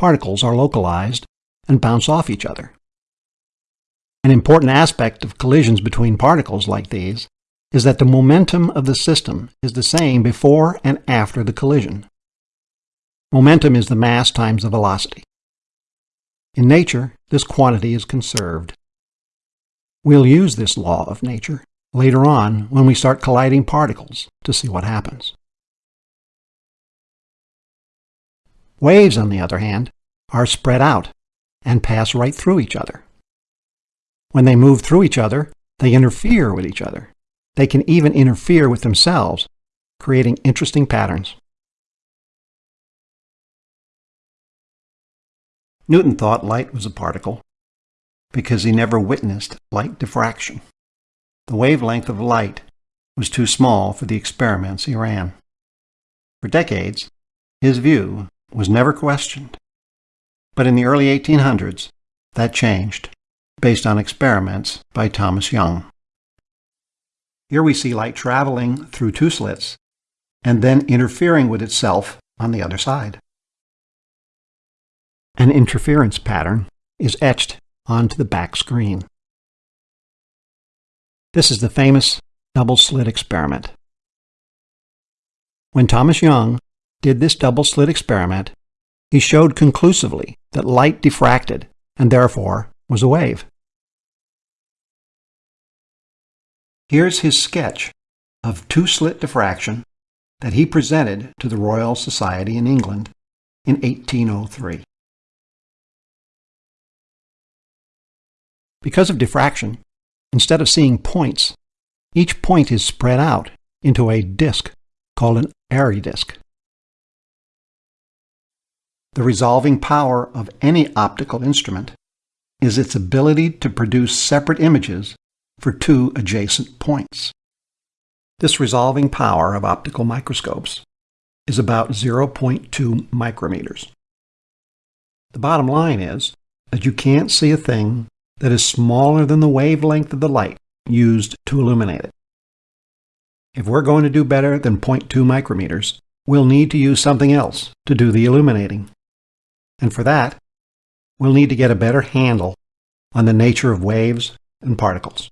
particles are localized and bounce off each other. An important aspect of collisions between particles like these is that the momentum of the system is the same before and after the collision. Momentum is the mass times the velocity. In nature, this quantity is conserved. We'll use this law of nature later on when we start colliding particles to see what happens. Waves, on the other hand, are spread out and pass right through each other. When they move through each other, they interfere with each other. They can even interfere with themselves, creating interesting patterns. Newton thought light was a particle because he never witnessed light diffraction. The wavelength of light was too small for the experiments he ran. For decades, his view was never questioned. But in the early 1800s, that changed, based on experiments by Thomas Young. Here we see light traveling through two slits and then interfering with itself on the other side. An interference pattern is etched onto the back screen. This is the famous double-slit experiment. When Thomas Young did this double-slit experiment, he showed conclusively that light diffracted and therefore was a wave. Here's his sketch of two-slit diffraction that he presented to the Royal Society in England in 1803. Because of diffraction, instead of seeing points, each point is spread out into a disk called an Airy disk. The resolving power of any optical instrument is its ability to produce separate images for two adjacent points. This resolving power of optical microscopes is about 0.2 micrometers. The bottom line is that you can't see a thing that is smaller than the wavelength of the light used to illuminate it. If we're going to do better than 0.2 micrometers, we'll need to use something else to do the illuminating. And for that, we'll need to get a better handle on the nature of waves and particles.